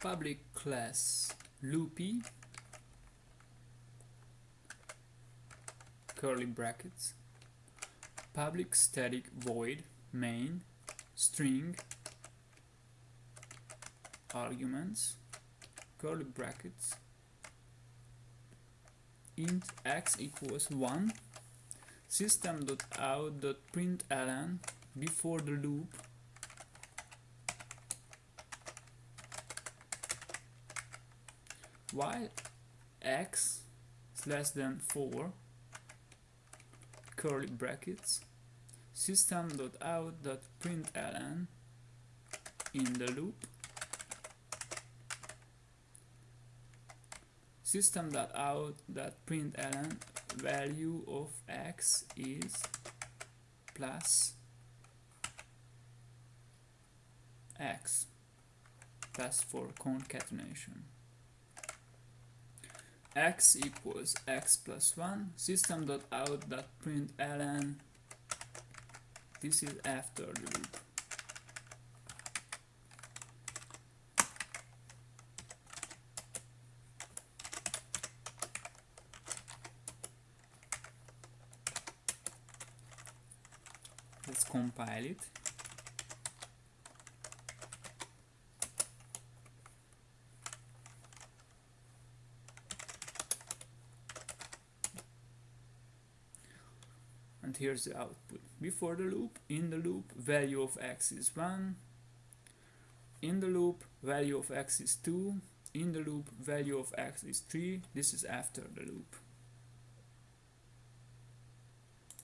public class loopy curly brackets. Public static void main. String. Arguments. Curly brackets. Int x equals 1 system.out.println before the loop while x is less than 4 curly brackets system.out.println in the loop system.out.println value of x is plus x plus for concatenation x equals x plus 1 system.out.println this is after the loop. Let's compile it and here's the output. Before the loop in the loop value of x is 1 in the loop value of x is 2 in the loop value of x is 3 this is after the loop